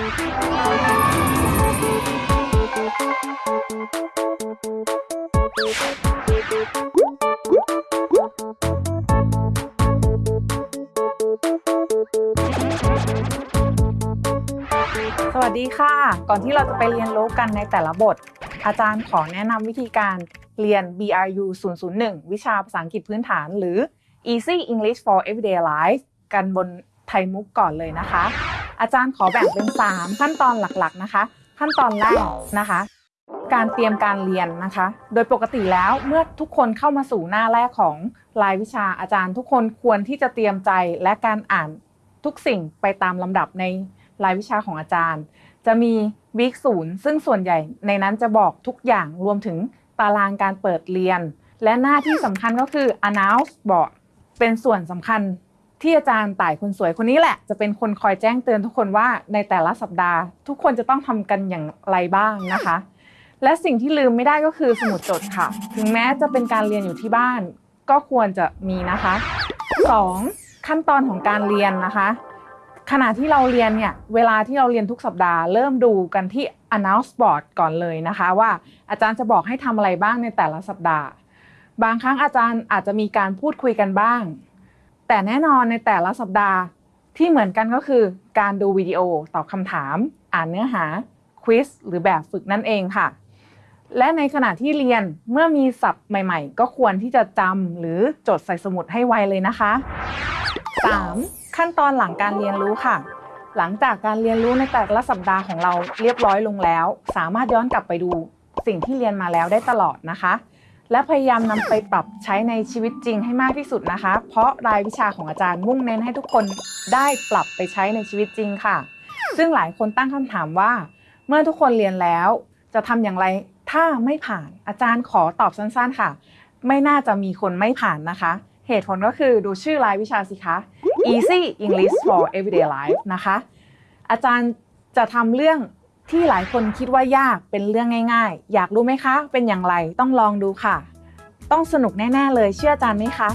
สวัสดีค่ะ ก่อนที่เราจะไปเรียนโลกกันในแต่ละบท อาจารย์ขอแนะนำวิธีการเรียน BRU 001 วิชาภาษาอังกฤษพื้นฐาน หรือ Easy English for Everyday Life กันบนไทยมุกก่อนเลยนะคะ อาจารย์ขอแบ่งเป็น 3 ขั้นตอนหลักๆนะคะ ขั้นตอนแรกนะคะ การเตรียมการเรียนนะคะ โดยปกติแล้วเมื่อทุกคนเข้ามาสู่หน้าแรกของรายวิชาอาจารย์ทุกคนควรที่จะเตรียมใจและการอ่านทุกสิ่งไปตามลำดับในรายวิชาของอาจารย์ จะมีวีคศูนย์ซึ่งส่วนใหญ่ในนั้นจะบอกทุกอย่างรวมถึงตารางการเปิดเรียน และหน้าที่สำคัญก็คือ announce board เป็นส่วนสำคัญ ที่อาจารย์ต่ายคนสวยคนนี้แหละ จะเป็นคนคอยแจ้งเตือนทุกคนว่าในแต่ละสัปดาห์ ทุกคนจะต้องทำกันอย่างไรบ้างนะคะ และสิ่งที่ลืมไม่ได้ก็คือสมุดจดค่ะ ถึงแม้จะเป็นการเรียนอยู่ที่บ้าน ก็ควรจะมีนะคะ 2. ขั้นตอนของการเรียนนะคะ ขณะที่เราเรียนเนี่ยเวลาที่เราเรียนทุกสัปดาห์ เริ่มดูกันที่ announce board ก่อนเลยนะคะ ว่าอาจารย์จะบอกให้ทำอะไรบ้างในแต่ละสัปดาห์ บางครั้งอาจารย์อาจจะมีการพูดคุยกันบ้าง แต่แน่นอนในแต่ละสัปดาห์ที่เหมือนกันก็คือ การดูวิดีโอตอบคำถาม อ่านเนื้อหาควิสหรือแบบฝึกนั่นเองค่ะ และในขณะที่เรียนเมื่อมีศัพท์ใหม่ๆ ก็ควรที่จะจำหรือจดใส่สมุดให้ไวเลยนะคะ 3. ขั้นตอนหลังการเรียนรู้ค่ะ หลังจากการเรียนรู้ในแต่ละสัปดาห์ของเราเรียบร้อยลงแล้ว สามารถย้อนกลับไปดูสิ่งที่เรียนมาแล้วได้ตลอดนะคะ และพยายามนำไปปรับใช้ในชีวิตจริงให้มากที่สุดนะคะ เพราะรายวิชาของอาจารย์มุ่งเน้นให้ทุกคนได้ปรับไปใช้ในชีวิตจริงค่ะ ซึ่งหลายคนตั้งคำถามว่า เมื่อทุกคนเรียนแล้วจะทำอย่างไรถ้าไม่ผ่านอาจารย์ขอตอบสั้นๆค่ะ ไม่น่าจะมีคนไม่ผ่านนะคะ เหตุผลก็คือดูชื่อรายวิชาสิคะ Easy English for Everyday Life นะคะ อาจารย์จะทำเรื่อง ที่หลายคนคิดว่ายากเป็นเรื่องง่าย ๆ อยากรู้ไหมคะ เป็นอย่างไรต้องลองดูค่ะ ต้องสนุกแน่ ๆ เลยเชื่ออาจารย์ไหมคะ